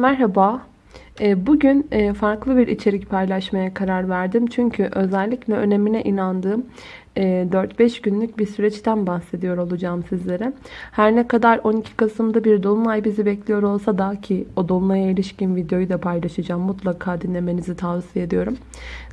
Merhaba. Ee, Bugün e, farklı bir içerik paylaşmaya karar verdim. Çünkü özellikle önemine inandığım e, 4-5 günlük bir süreçten bahsediyor olacağım sizlere. Her ne kadar 12 Kasım'da bir dolunay bizi bekliyor olsa da ki o dolunaya ilişkin videoyu da paylaşacağım. Mutlaka dinlemenizi tavsiye ediyorum.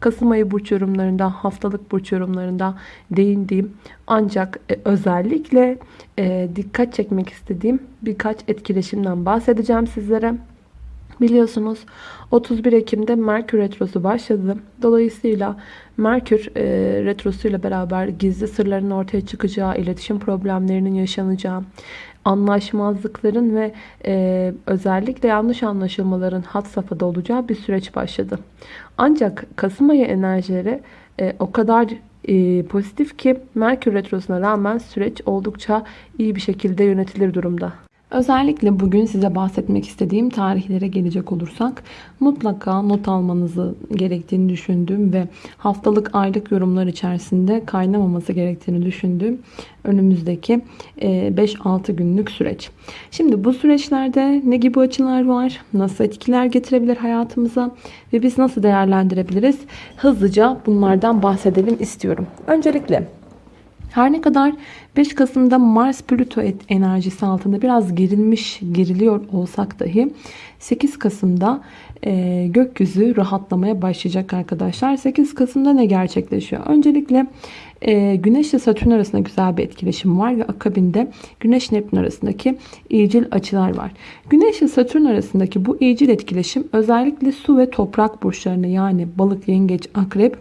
Kasım ayı burç yorumlarında, haftalık burç yorumlarında değindiğim ancak e, özellikle e, dikkat çekmek istediğim birkaç etkileşimden bahsedeceğim sizlere. Biliyorsunuz 31 Ekim'de Merkür Retrosu başladı. Dolayısıyla Merkür e, Retrosu ile beraber gizli sırların ortaya çıkacağı, iletişim problemlerinin yaşanacağı, anlaşmazlıkların ve e, özellikle yanlış anlaşılmaların hat safhada olacağı bir süreç başladı. Ancak Kasım ayı enerjileri e, o kadar e, pozitif ki Merkür Retrosu'na rağmen süreç oldukça iyi bir şekilde yönetilir durumda. Özellikle bugün size bahsetmek istediğim tarihlere gelecek olursak mutlaka not almanızı gerektiğini düşündüğüm ve haftalık aylık yorumlar içerisinde kaynamaması gerektiğini düşündüğüm önümüzdeki 5-6 günlük süreç. Şimdi bu süreçlerde ne gibi açılar var? Nasıl etkiler getirebilir hayatımıza? Ve biz nasıl değerlendirebiliriz? Hızlıca bunlardan bahsedelim istiyorum. Öncelikle her ne kadar 5 Kasım'da Mars Plüto enerjisi altında biraz gerilmiş, geriliyor olsak dahi 8 Kasım'da e, gökyüzü rahatlamaya başlayacak arkadaşlar. 8 Kasım'da ne gerçekleşiyor? Öncelikle e, Güneş ile Satürn arasında güzel bir etkileşim var ve akabinde Güneş Neptün arasındaki iyicil açılar var. Güneş ile Satürn arasındaki bu iyicil etkileşim özellikle su ve toprak burçlarını yani balık, yengeç, akrep,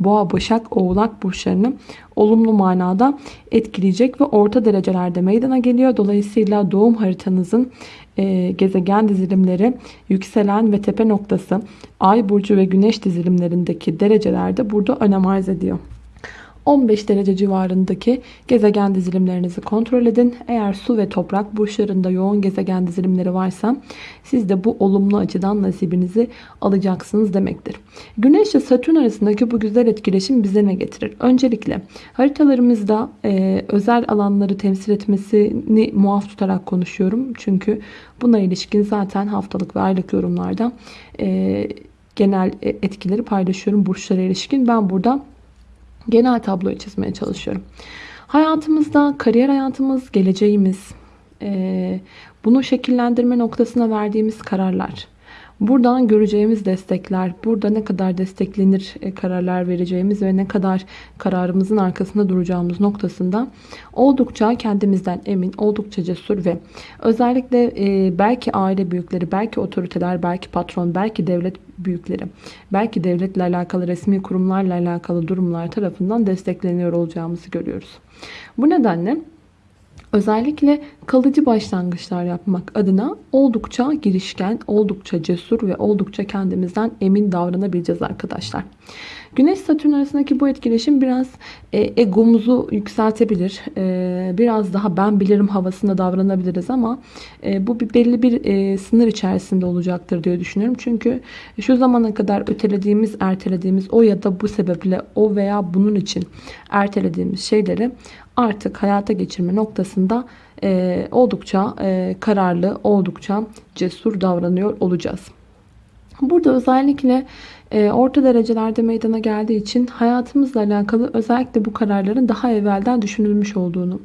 boğa, başak, oğlak burçlarını olumlu manada etkileyecek ve orta derecelerde meydana geliyor. Dolayısıyla doğum haritanızın e, gezegen dizilimleri, yükselen ve tepe noktası, ay burcu ve güneş dizilimlerindeki derecelerde burada önem arz ediyor. 15 derece civarındaki gezegen dizilimlerinizi kontrol edin. Eğer su ve toprak burçlarında yoğun gezegen dizilimleri varsa siz de bu olumlu açıdan nasibinizi alacaksınız demektir. Güneş ile Satürn arasındaki bu güzel etkileşim bize ne getirir? Öncelikle haritalarımızda e, özel alanları temsil etmesini muaf tutarak konuşuyorum. Çünkü buna ilişkin zaten haftalık ve aylık yorumlarda e, genel etkileri paylaşıyorum burçlara ilişkin. Ben burada genel tabloyu çizmeye çalışıyorum. Hayatımızda, kariyer hayatımız, geleceğimiz, bunu şekillendirme noktasına verdiğimiz kararlar, buradan göreceğimiz destekler, burada ne kadar desteklenir e, kararlar vereceğimiz ve ne kadar kararımızın arkasında duracağımız noktasında oldukça kendimizden emin, oldukça cesur ve özellikle e, belki aile büyükleri, belki otoriteler, belki patron, belki devlet büyükleri, belki devletle alakalı resmi kurumlarla alakalı durumlar tarafından destekleniyor olacağımızı görüyoruz. Bu nedenle özellikle kalıcı başlangıçlar yapmak adına oldukça girişken, oldukça cesur ve oldukça kendimizden emin davranabileceğiz arkadaşlar. Güneş Satürn arasındaki bu etkileşim biraz e, egomuzu yükseltebilir. E, biraz daha ben bilirim havasında davranabiliriz ama e, bu bir belli bir e, sınır içerisinde olacaktır diye düşünüyorum. Çünkü şu zamana kadar ötelediğimiz, ertelediğimiz o ya da bu sebeple o veya bunun için ertelediğimiz şeyleri artık hayata geçirme noktasında e, oldukça e, kararlı, oldukça cesur davranıyor olacağız. Burada özellikle e, orta derecelerde meydana geldiği için hayatımızla alakalı özellikle bu kararların daha evvelden düşünülmüş olduğunu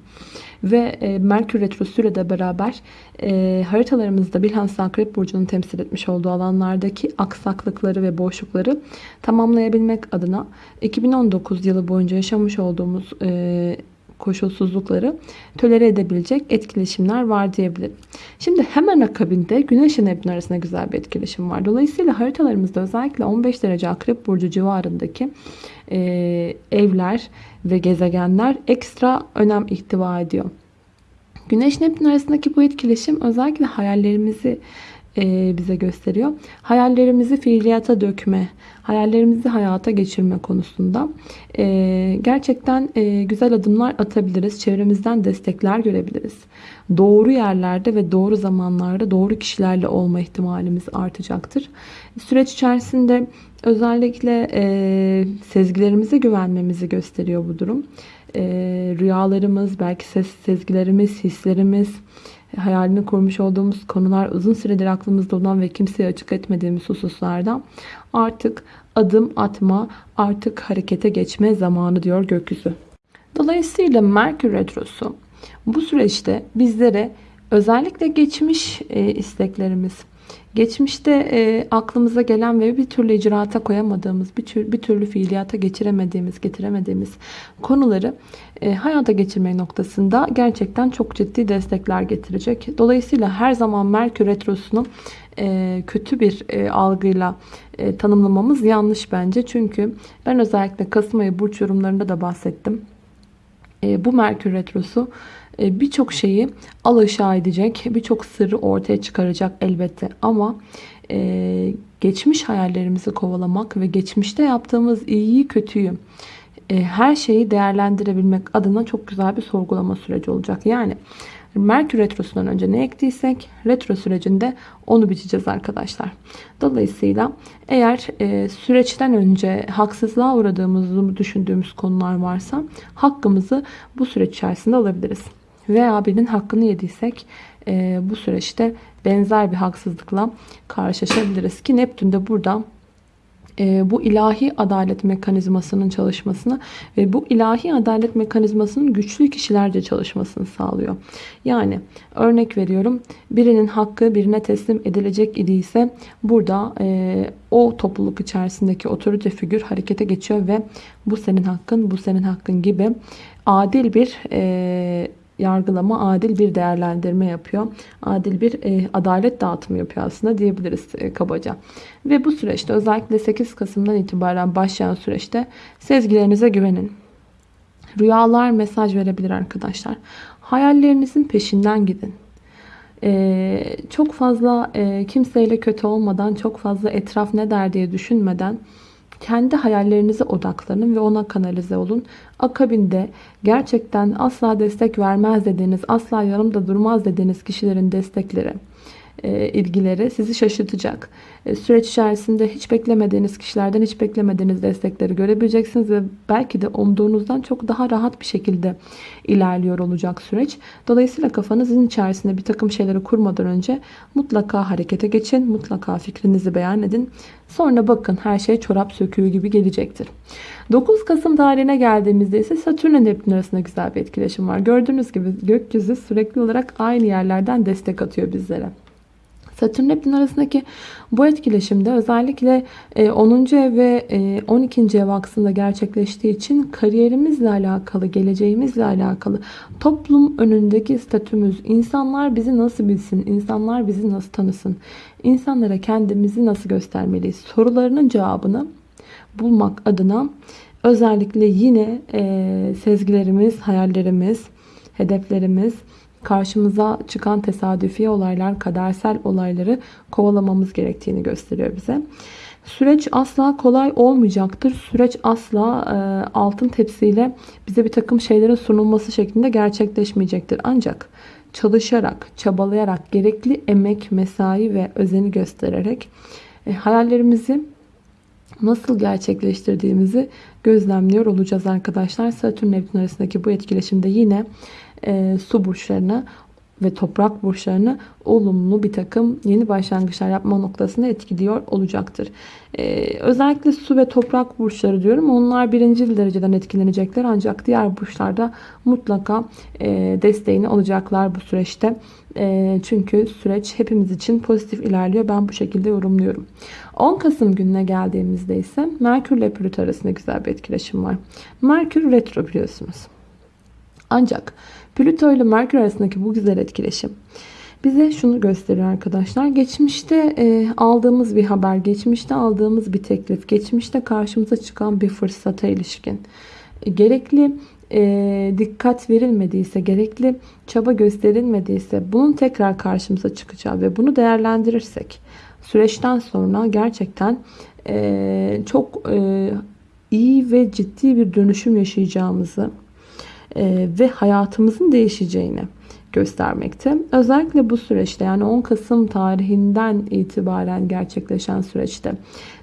ve e, Merkür Retrosu ile de beraber e, haritalarımızda bilhassa Akrep Burcu'nun temsil etmiş olduğu alanlardaki aksaklıkları ve boşlukları tamamlayabilmek adına 2019 yılı boyunca yaşamış olduğumuz e, koşulsuzlukları tölere edebilecek etkileşimler var diyebilirim. Şimdi hemen akabinde Güneş ile Neptün arasında güzel bir etkileşim var. Dolayısıyla haritalarımızda özellikle 15 derece Akrep Burcu civarındaki e, evler ve gezegenler ekstra önem ihtiva ediyor. Güneş Neptün arasındaki bu etkileşim özellikle hayallerimizi e, bize gösteriyor. Hayallerimizi fiiliyata dökme, hayallerimizi hayata geçirme konusunda e, gerçekten e, güzel adımlar atabiliriz. Çevremizden destekler görebiliriz. Doğru yerlerde ve doğru zamanlarda doğru kişilerle olma ihtimalimiz artacaktır. Süreç içerisinde özellikle sezgilerimize güvenmemizi gösteriyor bu durum. Rüyalarımız, belki ses, sezgilerimiz, hislerimiz, hayalini kurmuş olduğumuz konular, uzun süredir aklımızda olan ve kimseye açık etmediğimiz hususlardan artık adım atma, artık harekete geçme zamanı diyor gökyüzü. Dolayısıyla Merkür Retrosu bu süreçte bizlere özellikle geçmiş e, isteklerimiz, geçmişte e, aklımıza gelen ve bir türlü icraata koyamadığımız, bir, tür, bir türlü fiiliyata geçiremediğimiz, getiremediğimiz konuları e, hayata geçirme noktasında gerçekten çok ciddi destekler getirecek. Dolayısıyla her zaman Merkür Retrosu'nu e, kötü bir e, algıyla e, tanımlamamız yanlış bence. Çünkü ben özellikle Kasım ayı burç yorumlarında da bahsettim. E, bu Merkür Retrosu birçok şeyi alaşağı edecek, birçok sırrı ortaya çıkaracak elbette. Ama e, geçmiş hayallerimizi kovalamak ve geçmişte yaptığımız iyiyi kötüyü e, her şeyi değerlendirebilmek adına çok güzel bir sorgulama süreci olacak. Yani Merkür Retrosu'ndan önce ne ektiysek retro sürecinde onu biçeceğiz arkadaşlar. Dolayısıyla eğer e, süreçten önce haksızlığa uğradığımızı düşündüğümüz konular varsa hakkımızı bu süreç içerisinde alabiliriz veya birinin hakkını yediysek e, bu süreçte benzer bir haksızlıkla karşılaşabiliriz. Ki Neptün de burada e, bu ilahi adalet mekanizmasının çalışmasını ve bu ilahi adalet mekanizmasının güçlü kişilerce çalışmasını sağlıyor. Yani örnek veriyorum birinin hakkı birine teslim edilecek idiyse burada e, o topluluk içerisindeki otorite figür harekete geçiyor ve bu senin hakkın bu senin hakkın gibi adil bir e, yargılama, adil bir değerlendirme yapıyor. Adil bir e, adalet dağıtımı yapıyor aslında diyebiliriz e, kabaca. Ve bu süreçte özellikle 8 Kasım'dan itibaren başlayan süreçte sezgilerinize güvenin. Rüyalar mesaj verebilir arkadaşlar. Hayallerinizin peşinden gidin. Ee, çok fazla e, kimseyle kötü olmadan, çok fazla etraf ne der diye düşünmeden kendi hayallerinize odaklanın ve ona kanalize olun. Akabinde gerçekten asla destek vermez dediğiniz, asla yanımda durmaz dediğiniz kişilerin destekleri ilgileri sizi şaşırtacak. E, süreç içerisinde hiç beklemediğiniz kişilerden hiç beklemediğiniz destekleri görebileceksiniz ve belki de umduğunuzdan çok daha rahat bir şekilde ilerliyor olacak süreç. Dolayısıyla kafanızın içerisinde bir takım şeyleri kurmadan önce mutlaka harekete geçin. Mutlaka fikrinizi beyan edin. Sonra bakın her şey çorap söküğü gibi gelecektir. 9 Kasım tarihine geldiğimizde ise Satürn ile Neptün arasında güzel bir etkileşim var. Gördüğünüz gibi gökyüzü sürekli olarak aynı yerlerden destek atıyor bizlere. Satürn Neptün arasındaki bu etkileşimde özellikle 10. E, ev ve 12. E, ev aksında gerçekleştiği için kariyerimizle alakalı, geleceğimizle alakalı, toplum önündeki statümüz, insanlar bizi nasıl bilsin, insanlar bizi nasıl tanısın, insanlara kendimizi nasıl göstermeliyiz sorularının cevabını bulmak adına özellikle yine e, sezgilerimiz, hayallerimiz, hedeflerimiz, karşımıza çıkan tesadüfi olaylar, kadersel olayları kovalamamız gerektiğini gösteriyor bize. Süreç asla kolay olmayacaktır. Süreç asla e, altın tepsiyle bize bir takım şeylerin sunulması şeklinde gerçekleşmeyecektir. Ancak çalışarak, çabalayarak, gerekli emek, mesai ve özeni göstererek e, hayallerimizi nasıl gerçekleştirdiğimizi gözlemliyor olacağız arkadaşlar. Satürn Neptün arasındaki bu etkileşimde yine e, su burçlarına ve toprak burçlarını olumlu bir takım yeni başlangıçlar yapma noktasında etkiliyor olacaktır. Ee, özellikle su ve toprak burçları diyorum. Onlar birinci dereceden etkilenecekler. Ancak diğer burçlarda mutlaka e, desteğini alacaklar bu süreçte. E, çünkü süreç hepimiz için pozitif ilerliyor. Ben bu şekilde yorumluyorum. 10 Kasım gününe geldiğimizde ise Merkür ile Plüto arasında güzel bir etkileşim var. Merkür retro biliyorsunuz. Ancak Plüto ile Merkür arasındaki bu güzel etkileşim bize şunu gösteriyor arkadaşlar. Geçmişte e, aldığımız bir haber, geçmişte aldığımız bir teklif, geçmişte karşımıza çıkan bir fırsata ilişkin e, gerekli e, dikkat verilmediyse, gerekli çaba gösterilmediyse bunun tekrar karşımıza çıkacağı ve bunu değerlendirirsek süreçten sonra gerçekten e, çok e, iyi ve ciddi bir dönüşüm yaşayacağımızı ve hayatımızın değişeceğini göstermekte. Özellikle bu süreçte yani 10 Kasım tarihinden itibaren gerçekleşen süreçte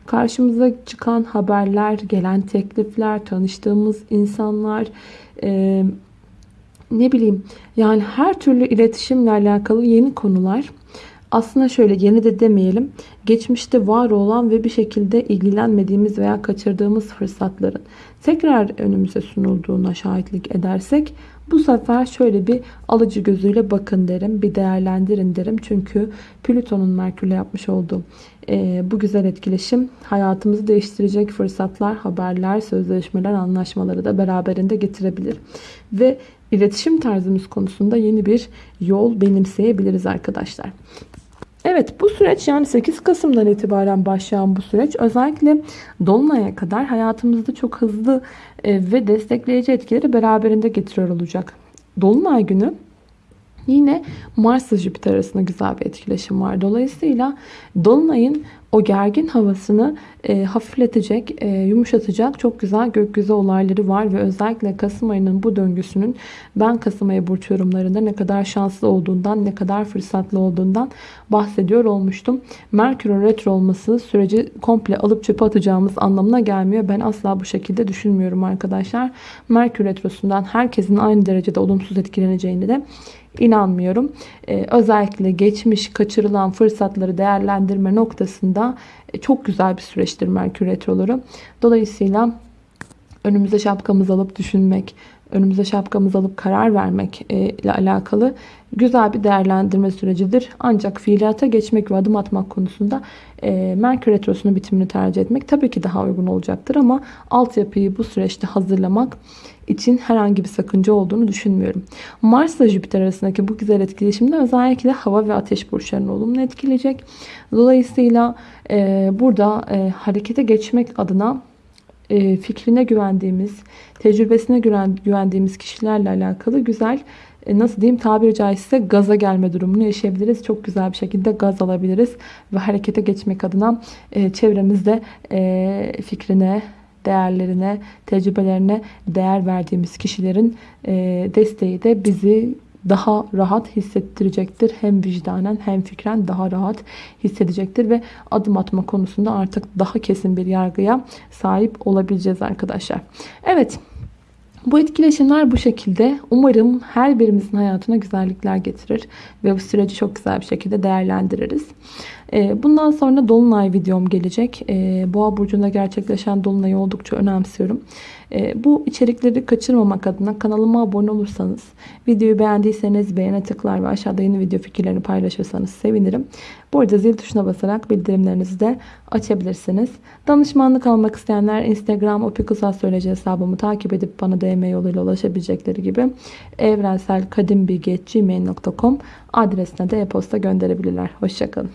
karşımıza çıkan haberler, gelen teklifler, tanıştığımız insanlar, e, ne bileyim yani her türlü iletişimle alakalı yeni konular aslında şöyle yeni de demeyelim geçmişte var olan ve bir şekilde ilgilenmediğimiz veya kaçırdığımız fırsatların tekrar önümüze sunulduğuna şahitlik edersek bu sefer şöyle bir alıcı gözüyle bakın derim bir değerlendirin derim çünkü Plüton'un Merkür'le yapmış olduğu e, bu güzel etkileşim hayatımızı değiştirecek fırsatlar, haberler, sözleşmeler, anlaşmaları da beraberinde getirebilir. Ve iletişim tarzımız konusunda yeni bir yol benimseyebiliriz arkadaşlar. Evet bu süreç yani 8 Kasım'dan itibaren başlayan bu süreç özellikle Dolunay'a kadar hayatımızda çok hızlı e, ve destekleyici etkileri beraberinde getiriyor olacak. Dolunay günü Yine Mars ile Jüpiter arasında güzel bir etkileşim var. Dolayısıyla Dolunay'ın o gergin havasını e, hafifletecek, e, yumuşatacak çok güzel gökyüzü olayları var ve özellikle Kasım ayının bu döngüsünün ben Kasım ayı burç yorumlarında ne kadar şanslı olduğundan, ne kadar fırsatlı olduğundan bahsediyor olmuştum. Merkür'ün retro olması süreci komple alıp çöpe atacağımız anlamına gelmiyor. Ben asla bu şekilde düşünmüyorum arkadaşlar. Merkür retrosundan herkesin aynı derecede olumsuz etkileneceğini de inanmıyorum. Ee, özellikle geçmiş kaçırılan fırsatları değerlendirme noktasında e, çok güzel bir süreçtir Merkür Retroları. Dolayısıyla önümüze şapkamızı alıp düşünmek, önümüze şapkamızı alıp karar vermek e, ile alakalı güzel bir değerlendirme sürecidir. Ancak fiiliyata geçmek ve adım atmak konusunda e, Merkür Retrosu'nun bitimini tercih etmek tabii ki daha uygun olacaktır ama altyapıyı bu süreçte hazırlamak için herhangi bir sakınca olduğunu düşünmüyorum. Mars ile Jüpiter arasındaki bu güzel etkileşimde özellikle hava ve ateş burçlarını olumlu etkileyecek. Dolayısıyla e, burada e, harekete geçmek adına e, fikrine güvendiğimiz, tecrübesine güvendiğimiz kişilerle alakalı güzel e, nasıl diyeyim tabiri caizse gaza gelme durumunu yaşayabiliriz. Çok güzel bir şekilde gaz alabiliriz ve harekete geçmek adına e, çevremizde fikrine, değerlerine, tecrübelerine değer verdiğimiz kişilerin desteği de bizi daha rahat hissettirecektir. Hem vicdanen hem fikren daha rahat hissedecektir ve adım atma konusunda artık daha kesin bir yargıya sahip olabileceğiz arkadaşlar. Evet. Bu etkileşimler bu şekilde. Umarım her birimizin hayatına güzellikler getirir ve bu süreci çok güzel bir şekilde değerlendiririz. Ee, bundan sonra Dolunay videom gelecek. Ee, Boğa burcunda gerçekleşen Dolunay'ı oldukça önemsiyorum. Ee, bu içerikleri kaçırmamak adına kanalıma abone olursanız, videoyu beğendiyseniz beğene tıklar ve aşağıda yeni video fikirlerini paylaşırsanız sevinirim. Bu arada zil tuşuna basarak bildirimlerinizi de açabilirsiniz. Danışmanlık almak isteyenler Instagram opikusastroloji hesabımı takip edip bana DM yoluyla ulaşabilecekleri gibi evrenselkadimbilgi.gmail.com adresine de e-posta gönderebilirler. Hoşçakalın.